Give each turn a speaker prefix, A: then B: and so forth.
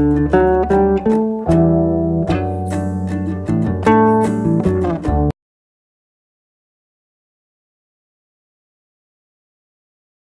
A: Música